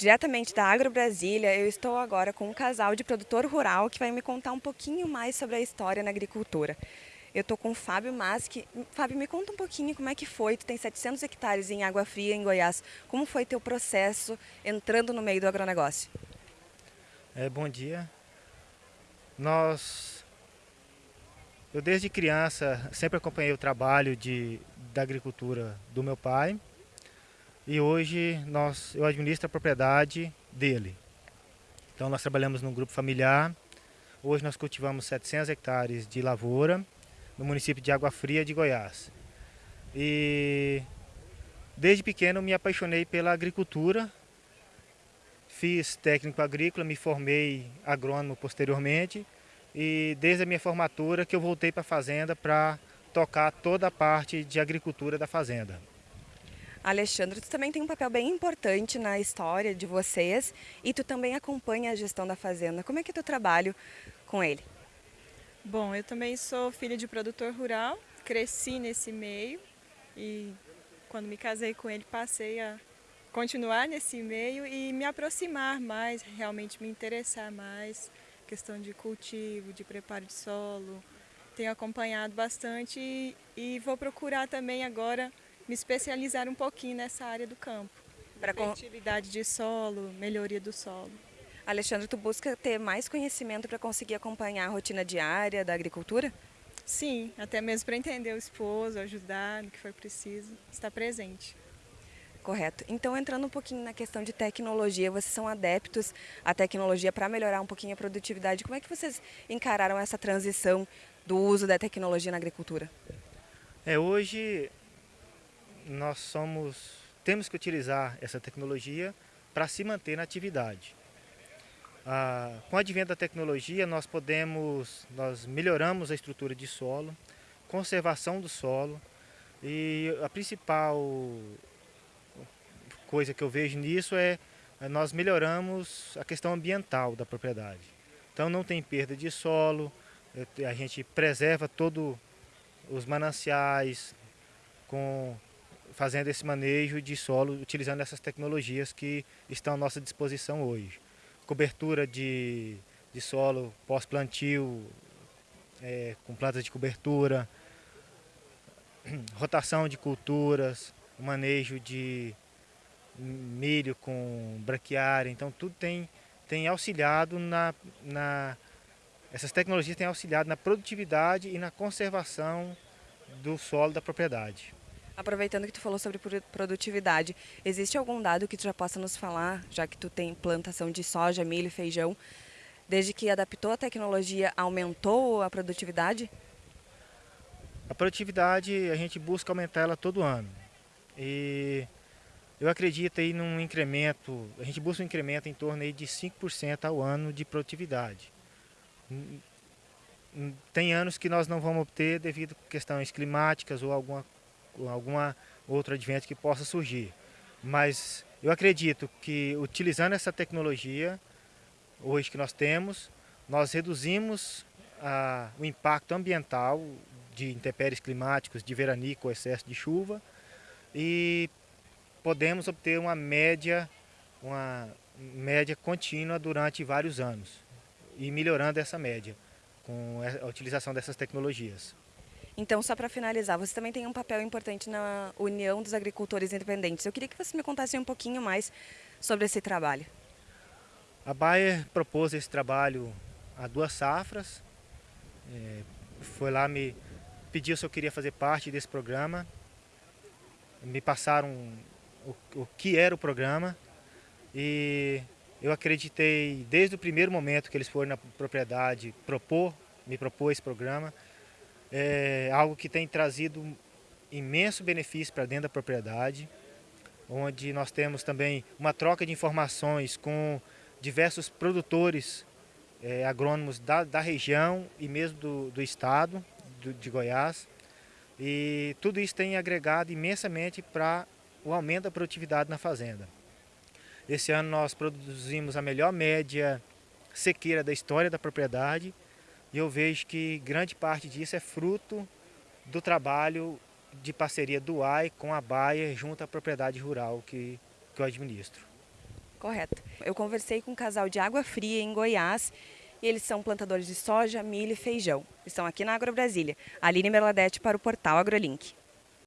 Diretamente da Agro Brasília, eu estou agora com um casal de produtor rural que vai me contar um pouquinho mais sobre a história na agricultura. Eu estou com o Fábio Maschi. Fábio, me conta um pouquinho como é que foi. Tu tem 700 hectares em Água Fria, em Goiás. Como foi teu processo entrando no meio do agronegócio? É, bom dia. Nós, eu desde criança sempre acompanhei o trabalho de, da agricultura do meu pai e hoje nós, eu administro a propriedade dele. Então nós trabalhamos num grupo familiar. Hoje nós cultivamos 700 hectares de lavoura no município de Água Fria de Goiás. E desde pequeno me apaixonei pela agricultura. Fiz técnico agrícola, me formei agrônomo posteriormente e desde a minha formatura que eu voltei para a fazenda para tocar toda a parte de agricultura da fazenda. Alexandre, tu também tem um papel bem importante na história de vocês e tu também acompanha a gestão da fazenda. Como é que é o teu trabalho com ele? Bom, eu também sou filha de produtor rural, cresci nesse meio e quando me casei com ele passei a continuar nesse meio e me aproximar mais, realmente me interessar mais, questão de cultivo, de preparo de solo. Tenho acompanhado bastante e, e vou procurar também agora me especializar um pouquinho nessa área do campo. Para fertilidade de solo, melhoria do solo. Alexandre, tu busca ter mais conhecimento para conseguir acompanhar a rotina diária da agricultura? Sim, até mesmo para entender o esposo, ajudar no que for preciso, estar presente. Correto. Então, entrando um pouquinho na questão de tecnologia, vocês são adeptos à tecnologia para melhorar um pouquinho a produtividade. Como é que vocês encararam essa transição do uso da tecnologia na agricultura? É, hoje nós somos, temos que utilizar essa tecnologia para se manter na atividade. Ah, com o advento da tecnologia, nós podemos, nós melhoramos a estrutura de solo, conservação do solo e a principal coisa que eu vejo nisso é, é nós melhoramos a questão ambiental da propriedade. Então não tem perda de solo, é, a gente preserva todos os mananciais com fazendo esse manejo de solo utilizando essas tecnologias que estão à nossa disposição hoje. Cobertura de, de solo pós-plantio, é, com plantas de cobertura, rotação de culturas, manejo de milho com braquiária, então tudo tem, tem auxiliado na, na... Essas tecnologias têm auxiliado na produtividade e na conservação do solo da propriedade. Aproveitando que tu falou sobre produtividade, existe algum dado que tu já possa nos falar, já que tu tem plantação de soja, milho e feijão, desde que adaptou a tecnologia, aumentou a produtividade? A produtividade, a gente busca aumentar ela todo ano. E eu acredito aí num incremento, a gente busca um incremento em torno aí de 5% ao ano de produtividade. Tem anos que nós não vamos obter devido a questões climáticas ou alguma alguma outro advento que possa surgir. Mas eu acredito que utilizando essa tecnologia, hoje que nós temos, nós reduzimos ah, o impacto ambiental de intempéries climáticos, de veranico excesso de chuva e podemos obter uma média, uma média contínua durante vários anos e melhorando essa média com a utilização dessas tecnologias. Então, só para finalizar, você também tem um papel importante na União dos Agricultores Independentes. Eu queria que você me contasse um pouquinho mais sobre esse trabalho. A Bayer propôs esse trabalho há duas safras. É, foi lá me pediu se eu queria fazer parte desse programa. Me passaram o, o que era o programa e eu acreditei desde o primeiro momento que eles foram na propriedade propor, me propor esse programa é algo que tem trazido imenso benefício para dentro da propriedade, onde nós temos também uma troca de informações com diversos produtores é, agrônomos da, da, região e mesmo do, do estado do, de Goiás. E tudo isso tem agregado imensamente para o aumento da produtividade na fazenda. Esse ano nós produzimos a melhor média sequeira da história da propriedade, e eu vejo que grande parte disso é fruto do trabalho de parceria do AI com a Bayer junto à propriedade rural que, que eu administro. Correto. Eu conversei com um casal de Água Fria em Goiás e eles são plantadores de soja, milho e feijão. Estão aqui na Agro Brasília. Aline Merladete para o portal AgroLink.